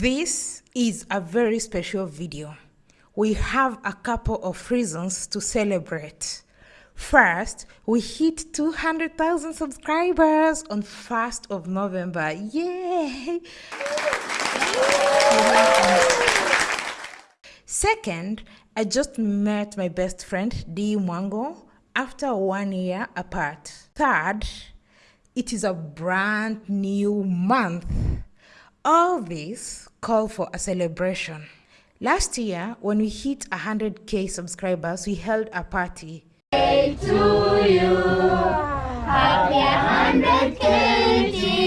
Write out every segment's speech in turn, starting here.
This is a very special video. We have a couple of reasons to celebrate. First, we hit 200,000 subscribers on 1st of November. Yay! Second, I just met my best friend Dee Mwango after one year apart. Third, it is a brand new month. All this call for a celebration. Last year, when we hit 100k subscribers, we held a party. Hey to you, happy 100k,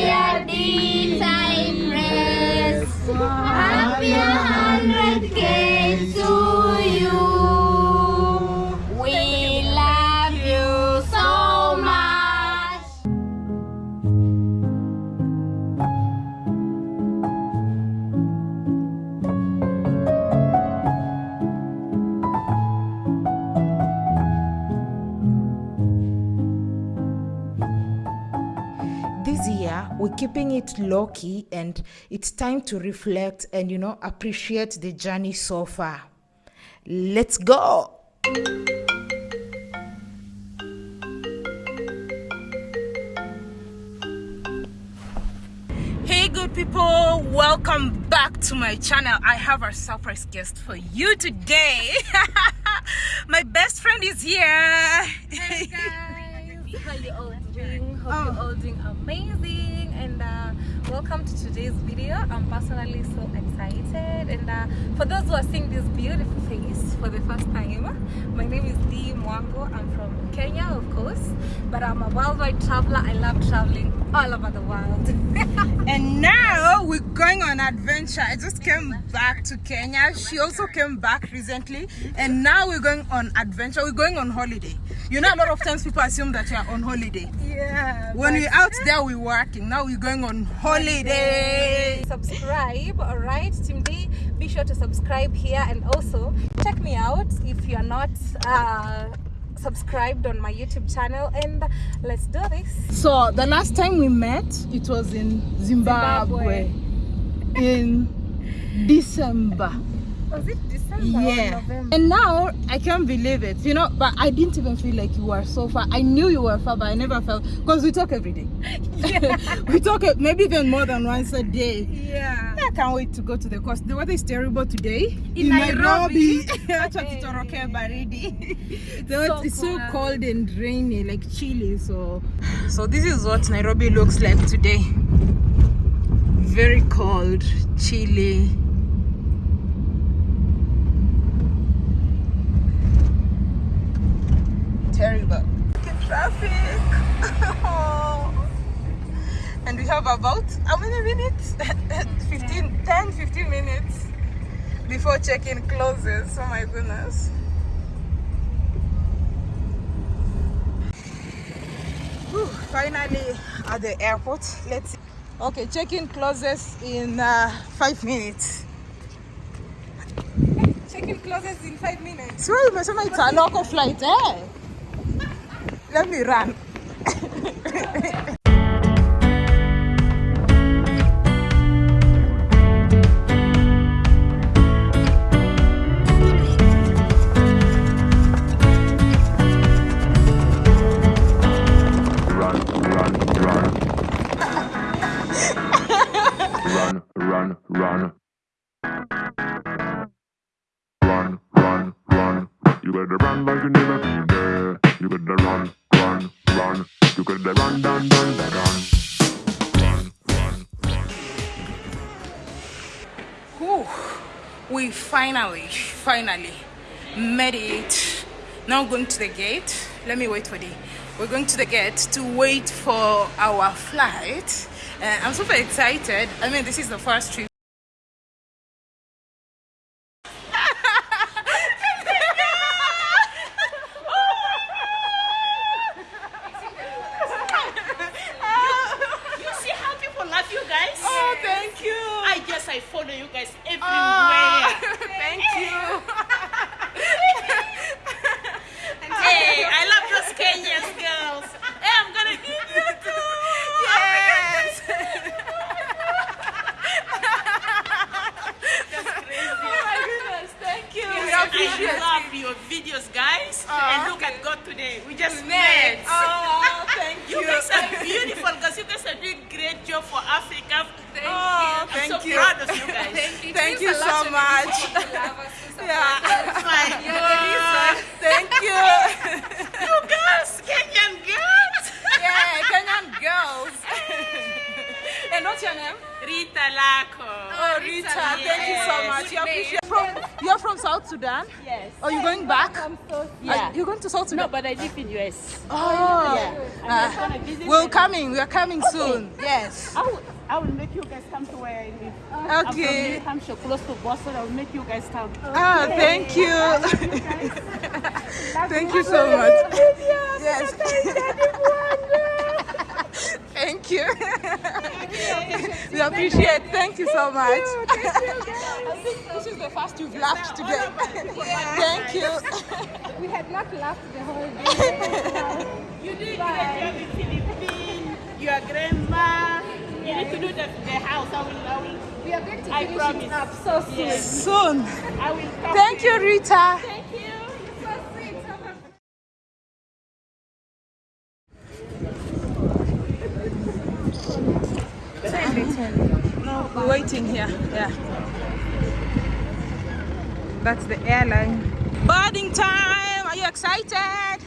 keeping it low key and it's time to reflect and, you know, appreciate the journey so far. Let's go! Hey, good people, welcome back to my channel. I have a surprise guest for you today. my best friend is here. Hey guys, how you all doing? Hope you're all doing amazing and uh, welcome to today's video. I'm personally so excited and uh, for those who are seeing this beautiful face for the first time, my name is Dee Mwango. I'm from Kenya, of course, but I'm a worldwide traveler. I love traveling all over the world. And now we're going on adventure. I just came back to Kenya. She also came back recently. And now we're going on adventure. We're going on holiday. You know, a lot of times people assume that you're on holiday. Yeah. When we're out there, we're working. Now we're going on holiday. subscribe all right team d be sure to subscribe here and also check me out if you're not uh subscribed on my youtube channel and let's do this So the last time we met, it was in Zimbabwe, in December. Was it december Yeah. or november And now I can't believe it, you know. But I didn't even feel like you were so far. I knew you were far, but I never felt because we talk every day. we talk maybe even more than once a day. yeah I can't wait to go to the coast. The weather is terrible today In Nairobi. Acha tutoroke baridi. The so weather is so cold. cold and rainy, like chilly. So, so this is what Nairobi looks like today. Very cold, chilly. Terrible. Traffic. and we have about how many minutes? 15 10 15 minutes before check-in closes. Oh my goodness. Whew, finally at the airport. Let's see. Okay check-in closes in uh, five minutes. Check-in closes in five minutes. So it's a local flight eh? Let me run, Whew. We finally, finally made it. Now going to the gate. Let me wait for the. We're going to the gate to wait for our flight. Uh, I'm super excited. I mean, this is the first trip. I follow you guys ah, everywhere. Oh, thank you. hey, I love those Kenyan girls. Hey, I'm gonna give you two. Yes. Oh I love your videos, guys. Oh, and ah. look at God today. We just met. Oh, thank you. You guys are beautiful because you guys are doing great job for Africa. Thank Oh, I'm thank so you. proud of you guys. Thank you. Thank you so lot to me much. because you love us so Yeah. us. My Thank you. You girls, Kenyan girls. yeah, Kenyan girls. and what's your name? Rita Lako. Oh, Rita, thank you so much. You're, from, you're from South Sudan? Yes. Are you going back? I'm so, Yeah. Are you going to South Sudan? No, but I live in US. Oh, Yeah. Uh, we're coming. We're coming soon. Yes. I will, make you guys come to where I live. Okay. I'm from New Okay. Hampshire, close to Boston. I will make you guys come. Ah, thank you. thank you so much. Yes. Thank you. we appreciate. Thank you so much. I think this is the first you've laughed today. Thank you. We had not laughed the whole day. You did great job in Philippines. Your grandma. You need to do the, the house. I will, I will, We are going to I finish promise. it up so soon. Yes. Soon. I will come. Thank you, Rita. Thank you. So sweet. No, we're waiting here. Yeah. That's the airline. Boarding time. Are you excited?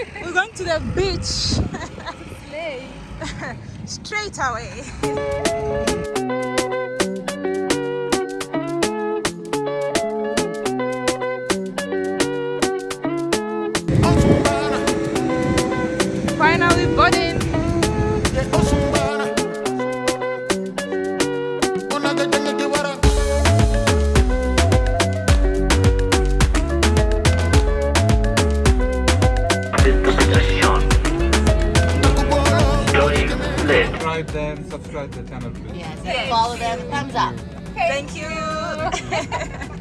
We're going to the beach. Straight away. Them, subscribe the channel please. Yes, and follow them. Thumbs up. Thank you. Mabibi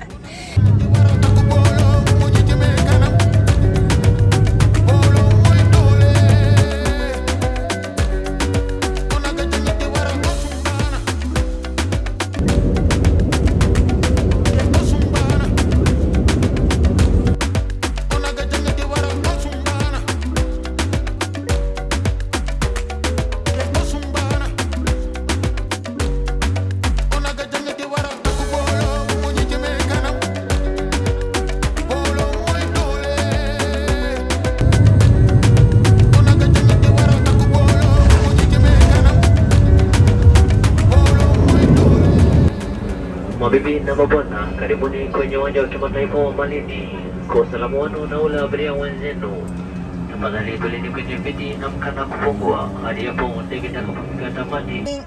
mabwana, karibuni kwenye uwanja wa kimataifa wa Malindi. Kwa usalama wenu na ule abiria wenzenu, tafadhali kuleni kwenye viti na mkana kufungua hadi hapo ndege itakapofika tamati.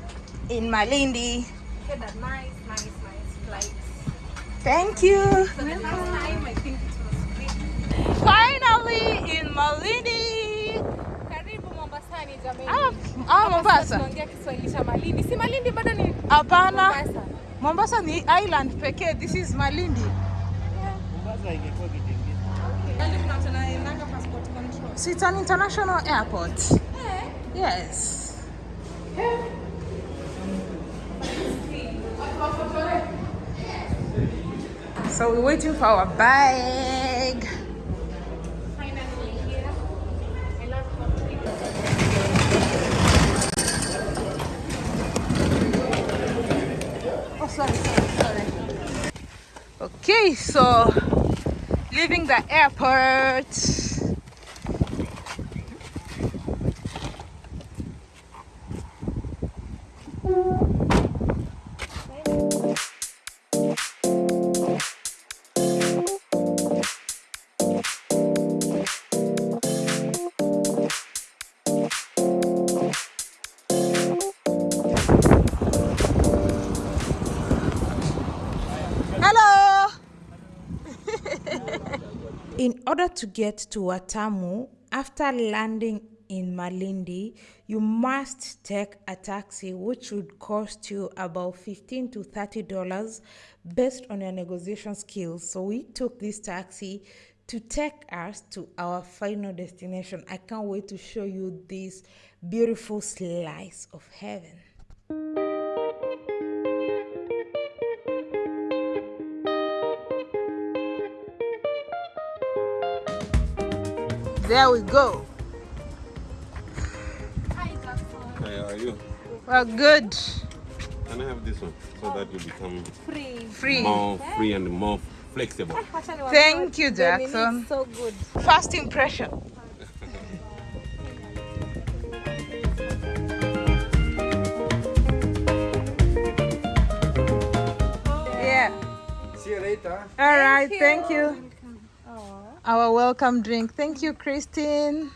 In Malindi. nice, nice, nice. Thank you. So the last time I think it was great. Finally in Malindi. Karibu Mombasani jamani. Ah, ah, Mombasa. Tunaongea Kiswahili cha Malindi. Si Malindi bado ni Hapana. Mombasa. Mombasa ni island pekee. This is Malindi. So it's an international airport. Yes. So we're waiting for our bag. Sorry, sorry. Okay, so leaving the airport. Order to get to Watamu, after landing in Malindi, you must take a taxi, which would cost you about 15 to 30 dollars based on your negotiation skills. So we took this taxi to take us to our final destination. I can't wait to show you this beautiful slice of heaven. There we go. Hi, how are you? Well, good. Can I have this one so that you become Free. Free. more free and more flexible? Thank you, The mini is Jackson. So good. First impression. Yeah. See you later. All right. Thank you. Our welcome drink. Thank you, Christine.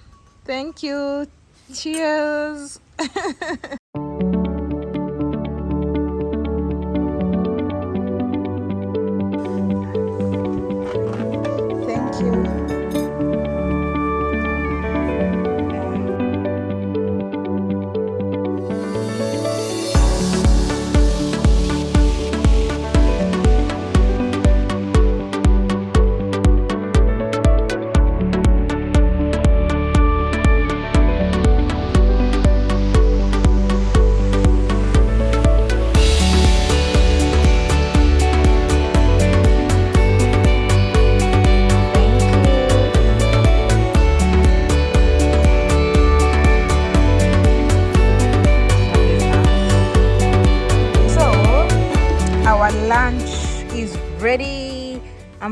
Thank you. Cheers.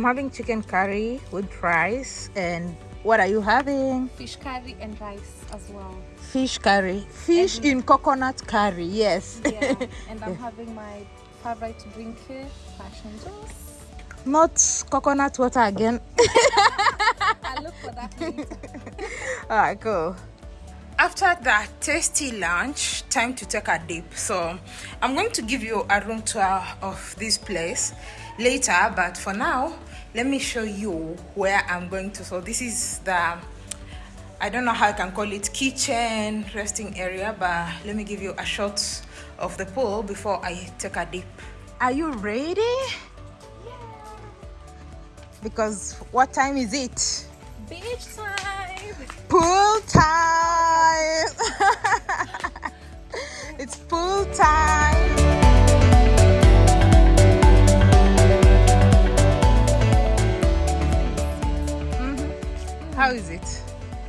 I'm having chicken curry with rice. And what are you having? Fish curry and rice as well. Fish curry. Fish in coconut curry, yes. Yeah. and I'm having my favorite drink here, passion juice. Not coconut water again. I'll look for that later. Alright, cool. After that tasty lunch, time to take a dip. So I'm going to give you a room tour of this place later, but for now, let me show you where I'm going to. So this is the I don't know how I can call it kitchen resting area, but let me give you a shot of the pool before I take a dip. Are you ready? Because what time is it? Beach time. Pool time! it's pool time! How is it?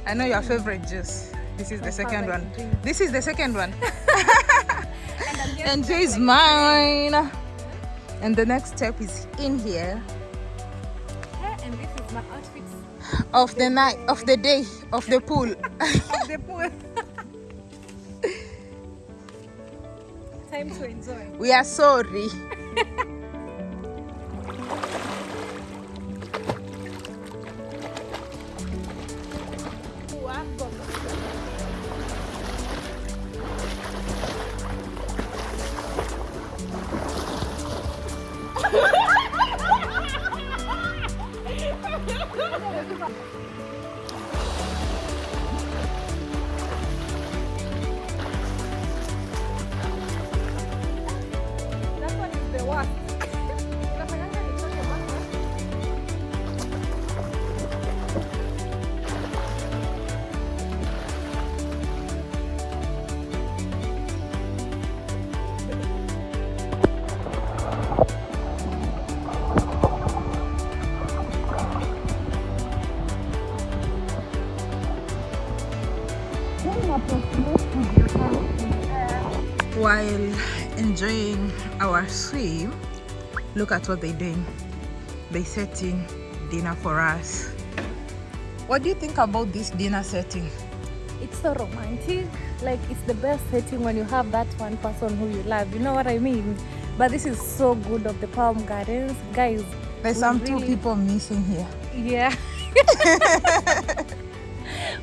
I know your favorite juice. This is the second one. drink. This is the second one. And And this is mine. And the next step is in here here, and this is my outfit of the night, of the day, of the pool. of the pool. time to enjoy. we are sorry. While enjoying our swim look at what they're doing they're setting dinner for us what do you think about this dinner setting It's so romantic. Like it's the best setting when you have that one person who you love. You know what I mean? But this is so good of the Palm Gardens, guys. there's some two people missing here Yeah.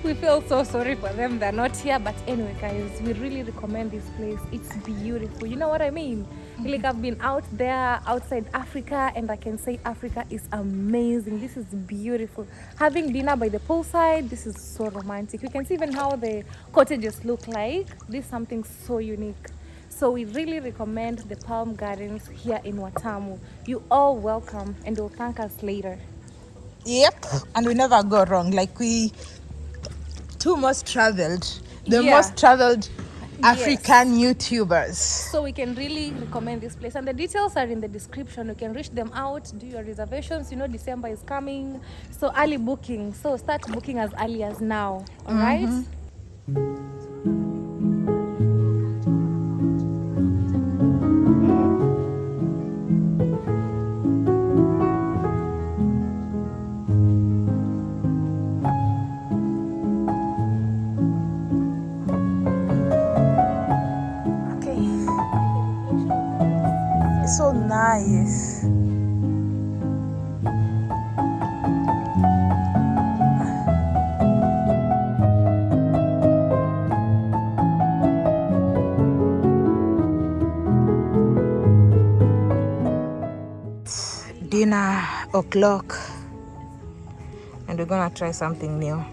we feel so sorry for them. They're not here but anyway guys we really recommend this place. It's beautiful. You know what i mean? Like i've been out there outside africa and i can say africa is amazing. This is beautiful. Having dinner by the poolside this is so romantic. You can see even how the cottages look like. This is something so unique. So we really recommend the palm gardens here in watamu. You all welcome and will thank us later. Yep and we never go wrong. Like we two most traveled the Yeah. most traveled African YouTubers. so we can really recommend this place and the details are in the description. You can reach them out do your reservations. You know december is coming so early booking. So start booking as early as now all right mm-hmm. So. Dinner o'clock, and we're gonna try something new.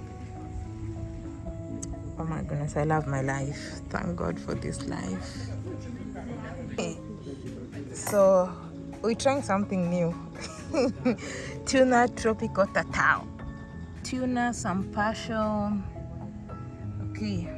Oh my goodness, I love my life. Thank God for this life. So, we're trying something new tuna tropical tatao. Tuna, some passion. Okay,